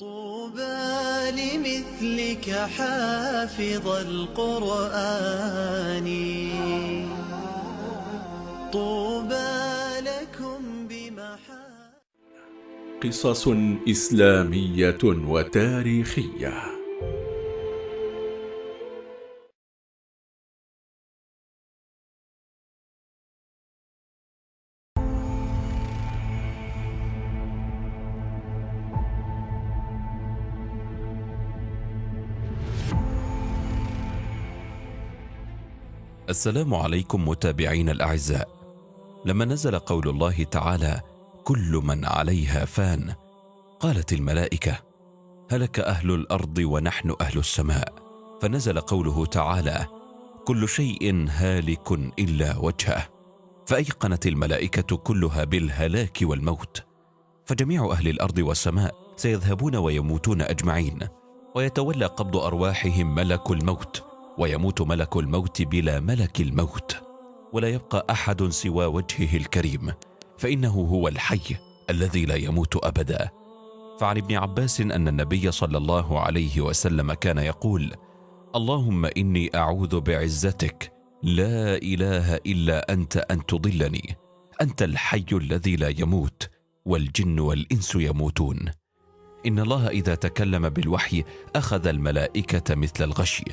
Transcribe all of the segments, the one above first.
طوبى لمثلك حافظ القرآن. طوبى لكم بمحا قصص إسلامية وتاريخية. السلام عليكم متابعين الأعزاء. لما نزل قول الله تعالى كل من عليها فان قالت الملائكة هلك أهل الأرض ونحن أهل السماء. فنزل قوله تعالى كل شيء هالك إلا وجهه. فأيقنت الملائكة كلها بالهلاك والموت. فجميع أهل الأرض والسماء سيذهبون ويموتون أجمعين ويتولى قبض أرواحهم ملك الموت. ويموت ملك الموت بلا ملك الموت ولا يبقى أحد سوى وجهه الكريم فإنه هو الحي الذي لا يموت أبدا. فعن ابن عباس أن النبي صلى الله عليه وسلم كان يقول اللهم إني أعوذ بعزتك لا إله إلا أنت أن تضلني أنت الحي الذي لا يموت والجن والإنس يموتون. إن الله إذا تكلم بالوحي أخذ الملائكة مثل الغشي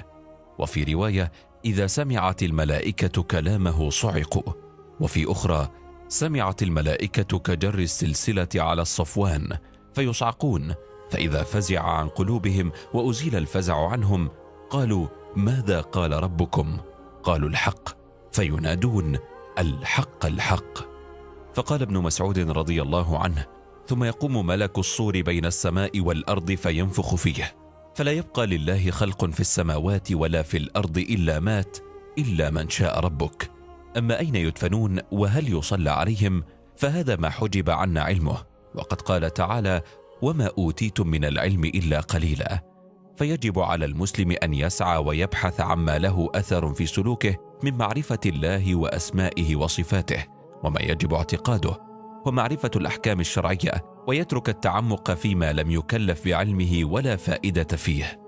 وفي رواية إذا سمعت الملائكة كلامه صعقوا وفي أخرى سمعت الملائكة كجر السلسلة على الصفوان فيصعقون. فإذا فزع عن قلوبهم وأزيل الفزع عنهم قالوا ماذا قال ربكم؟ قالوا الحق. فينادون الحق الحق. فقال ابن مسعود رضي الله عنه ثم يقوم ملك الصور بين السماء والأرض فينفخ فيه. فلا يبقى لله خلق في السماوات ولا في الأرض إلا مات إلا من شاء ربك. أما أين يدفنون وهل يصلى عليهم؟ فهذا ما حجب عنا علمه. وقد قال تعالى وما أوتيتم من العلم إلا قليلا. فيجب على المسلم أن يسعى ويبحث عما له أثر في سلوكه من معرفة الله وأسمائه وصفاته وما يجب اعتقاده. ومعرفة الأحكام الشرعية ويترك التعمق فيما لم يكلف بعلمه ولا فائدة فيه.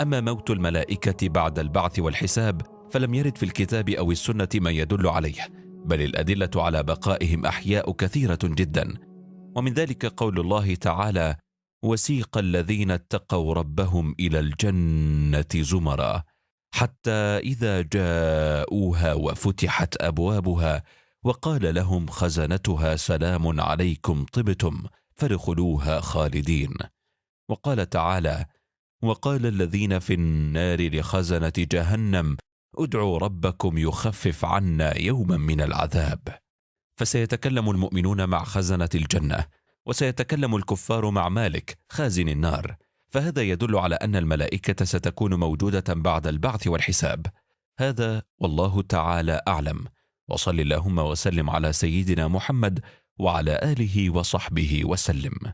أما موت الملائكة بعد البعث والحساب فلم يرد في الكتاب أو السنة ما يدل عليه بل الأدلة على بقائهم أحياء كثيرة جدا. ومن ذلك قول الله تعالى وسيق الذين اتقوا ربهم إلى الجنة زمرا حتى إذا جاءوها وفتحت أبوابها وقال لهم خزنتها سلام عليكم طبتم فادخلوها خالدين. وقال تعالى وقال الذين في النار لخزنة جهنم ادعوا ربكم يخفف عنا يوما من العذاب. فسيتكلم المؤمنون مع خزنة الجنة وسيتكلم الكفار مع مالك خازن النار. فهذا يدل على أن الملائكة ستكون موجودة بعد البعث والحساب. هذا والله تعالى أعلم. وصل اللهم وسلم على سيدنا محمد وعلى آله وصحبه وسلم.